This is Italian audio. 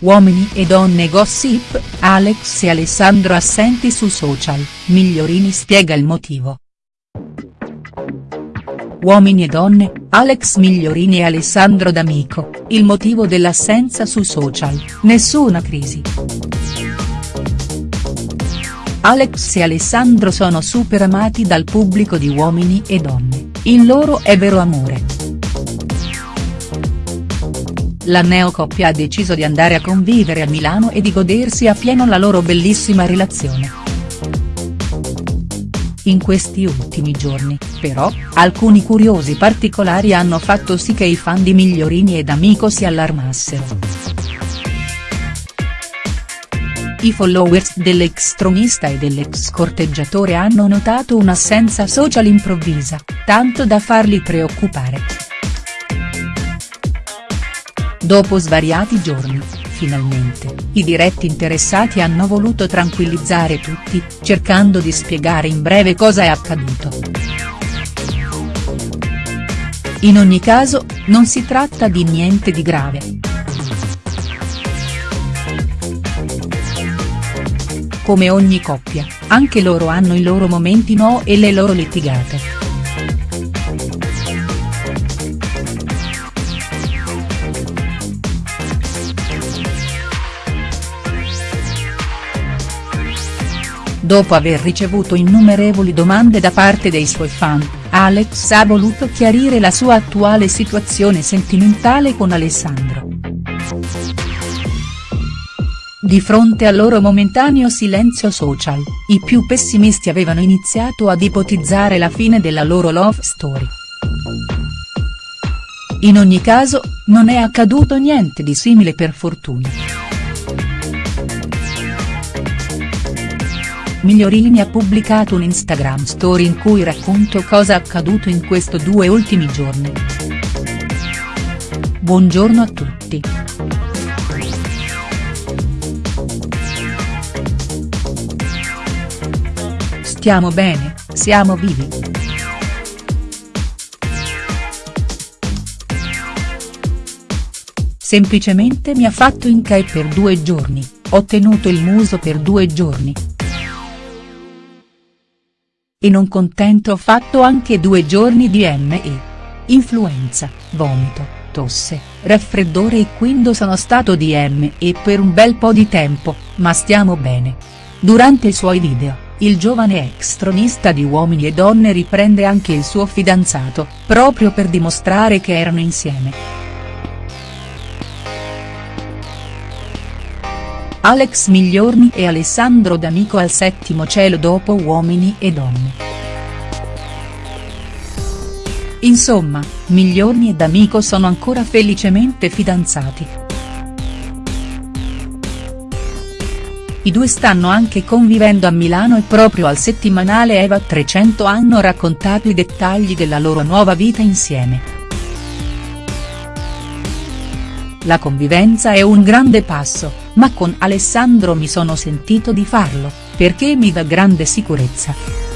Uomini e donne gossip, Alex e Alessandro assenti su social, Migliorini spiega il motivo. Uomini e donne, Alex Migliorini e Alessandro D'Amico, il motivo dell'assenza su social, nessuna crisi. Alex e Alessandro sono super amati dal pubblico di Uomini e Donne, il loro è vero amore. La neocoppia ha deciso di andare a convivere a Milano e di godersi a pieno la loro bellissima relazione. In questi ultimi giorni, però, alcuni curiosi particolari hanno fatto sì che i fan di Migliorini ed Amico si allarmassero. I followers dell'ex tronista e dell'ex corteggiatore hanno notato un'assenza social improvvisa, tanto da farli preoccupare. Dopo svariati giorni, finalmente, i diretti interessati hanno voluto tranquillizzare tutti, cercando di spiegare in breve cosa è accaduto. In ogni caso, non si tratta di niente di grave. Come ogni coppia, anche loro hanno i loro momenti no e le loro litigate. Dopo aver ricevuto innumerevoli domande da parte dei suoi fan, Alex ha voluto chiarire la sua attuale situazione sentimentale con Alessandro. Di fronte al loro momentaneo silenzio social, i più pessimisti avevano iniziato ad ipotizzare la fine della loro love story. In ogni caso, non è accaduto niente di simile per fortuna. Migliorini ha pubblicato un Instagram story in cui racconto cosa accaduto in questi due ultimi giorni. Buongiorno a tutti. Stiamo bene, siamo vivi. Semplicemente mi ha fatto in CAE per due giorni, ho tenuto il muso per due giorni. E non contento ho fatto anche due giorni di ME. Influenza, vomito, tosse, raffreddore e quindi sono stato di ME per un bel po' di tempo, ma stiamo bene. Durante i suoi video il giovane ex tronista di Uomini e Donne riprende anche il suo fidanzato, proprio per dimostrare che erano insieme. Alex Migliorni e Alessandro D'Amico al settimo cielo dopo Uomini e Donne. Insomma, Migliorni e D'Amico sono ancora felicemente fidanzati. I due stanno anche convivendo a Milano e proprio al settimanale Eva 300 hanno raccontato i dettagli della loro nuova vita insieme. La convivenza è un grande passo, ma con Alessandro mi sono sentito di farlo, perché mi dà grande sicurezza.